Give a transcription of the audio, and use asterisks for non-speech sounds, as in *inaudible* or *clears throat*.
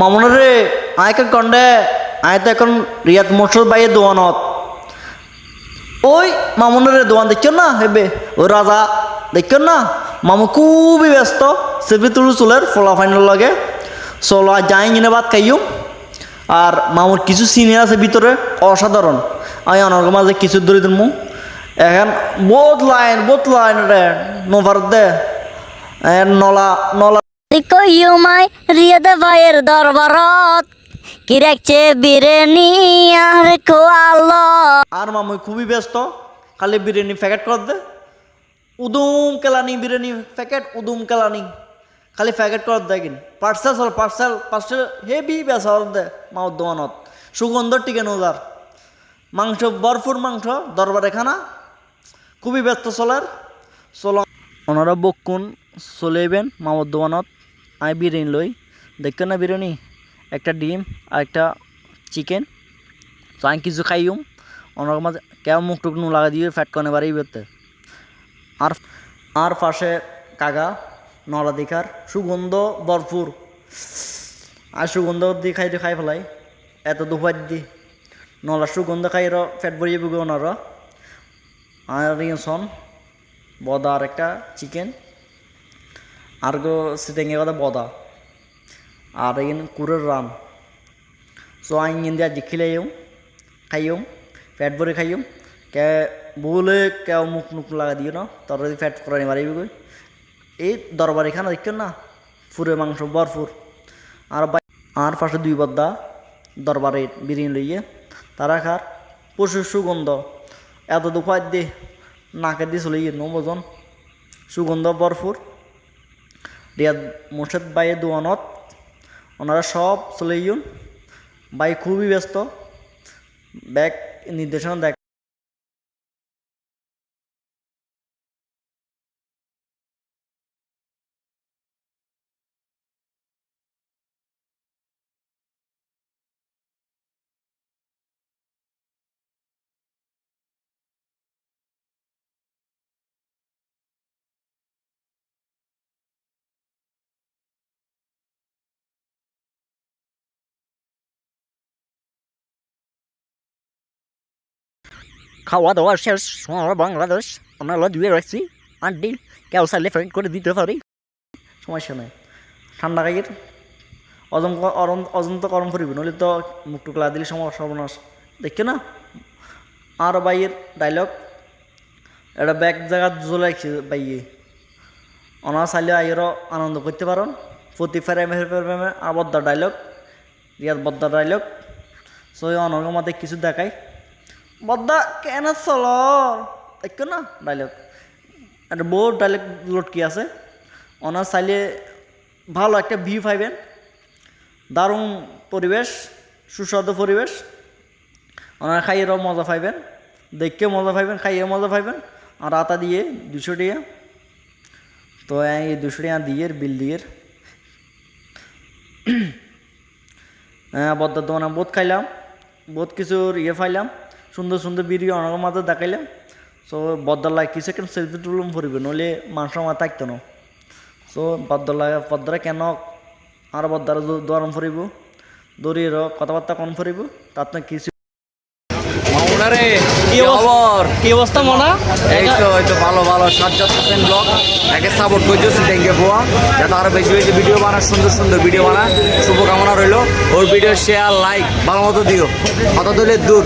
মামুনের রে আয়কে কন্ডে, আয় তো এখন রিয়াদ মোটর বাইয়ে দোয়ানত। ওই মামুনের দোয়ান দেখছেন না? হেবে ওই রাজা দেখছেন না? মামু খুবই ব্যস্ত সেলফি তুলু চুলের ফলা ফাইনাল লাগে। চলো আর যাই কিনে ভাত খাইও আর মামুর কিছু সিনিয়র আছে ভিতরে, অসাধারণ। আমি অনার মাঝে কিছু ধরে দিন এখন বহুত লাইন বহুত লাইন রে নোভার দে। নলা নলা আর খোয়ালো। খুবই ব্যস্ত। খালি বিরিয়ানি প্যাকেট কর দে। উদুম কেলানি বিরিয়ানি প্যাকেট, উদুম কেলানি। খালি প্যাকেট কর দে কিন। পার্সেল, চল, পার্সেল পার্সেল হেভি বেসা দে মাও দোয়ানত সুগন্ধ টিকেন ওজার মাংস, ভরপুর মাংস, দরবারে খানা। খুবই ব্যস্ত, চলার। চল ওনারা বকুন চলেবেন মামর দোয়ানত আই বিরিয়ানি লই। দেখছেন না বিরিয়ানি, একটা ডিম আর একটা চিকেন তো আমি কিছু খাইম মাঝে কেমন মুখ টুক নু লাগা দিয়ে ফ্যাট কনে বাড়ি বেরতে আর আর পাশে কাকা নলা দিকার সুগন্ধ ভরপুর। আর সুগন্ধ দিয়ে খাইতে খাই ফেলাই। এত দুপার দি। নলা সুগন্ধ খাই র ফ্যাট ভরিয়ে বুকে ওনার আর সন বদা আর একটা চিকেন কথা বদা আর এখানে কুরের রান সো আইন দিয়া জিখিলেও খাইও পেট ভরে খাইও কে বলে কেউ মুখ মুখ লাগা দিও না তোর যদি ফ্যাট করে মারিবি কই এই দরবারি খানা দেখছ না ফুরে মাংস ভরপুর আর আর পাশে দুই বদ্দা দরবারে বিরিয়ানি লইয়ে তারা খার প্রচুর সুগন্ধ এত দুপার দে নাকে দিয়ে চলে গিয়ে নবজন সুগন্ধ ভরপুর রিয়াদ মোর্শেদ বাইয়ে দোয়ানত। ওনারা সব চলে গিয়ে বাই খুবই ব্যস্ত। ব্যাক নির্দেশনা দেখ খাওয়া দাওয়া শেষ সোনার বাংলাদেশ আমরা দিয়ে রাখছি আন্টি কেউ চাইলে ফ্রেন্ড করে দিতে পারি? সমস্যা নাই। ঠান্ডা খাইয়ের অজম অরম অজন্ত গরম করিব নইলে তো মুখ টুক লাগা দিলে সমস্যা সর্বনাশ দেখছ না, আর বাইয়ের ডায়লগ এটা ব্যাগ জায়গা জ্বলে বাইয়ে। অনার চাইলে আইয়েরও আনন্দ করতে পারেন প্রতি ফেরামে ফেরামে আর বদ্দার ডায়লগ রিয়াদ বদ্দার ডায়লগ সো অনর্গ মধ্যে কিছু দেখাই বদ্দা কেন চল দেখছ না ডায়লগ একটা বহুত ডায়লগ লটকি আছে? ওনার চাইলে ভালো একটা ভিউ পাইবেন। দারুণ পরিবেশ, সুস্বাদু পরিবেশ। ওনারা খাইয়েরও মজা পাইবেন দেখকে মজা পাইবেন খাইয়ে মজা পাইবেন। আর আতা দিয়ে, দুশো টিয়া তো এই দুশো টিয়া দিয়ে বিল দিয়ে *clears throat* হ্যাঁ বদ্দার দোকানে বোধ খাইলাম, বহুত কিছুর ইয়ে পাইলাম। সুন্দর সুন্দর ভিডিও অনেক মাঝে দেখাইলাম। সো বদলায় কিছু কেন সেলফি তুলুম ফুরিবে, নইলে মানুষের মাথা থাকতো না। সো বদলায় বদ্দারা কেন আর বদ্দারা দরম ফুরিব? দৌড়িয়ে কথাবার্তা কম ফুরিব? তার কিছু মামুনারে কি খবর? কি অবস্থা মনা? এই তো এই তো ভালো ভালো। সাজ্জাদ হোসেন ব্লগ। একে সাপোর্ট করছ থ্যাংক পোয়া যাতে আরও বেশি বেশি ভিডিও বানা সুন্দর সুন্দর ভিডিও বানা শুভকামনা রইল। ওর ভিডিও শেয়ার লাইক ভালো মতো দিও। কত দূরে দূর।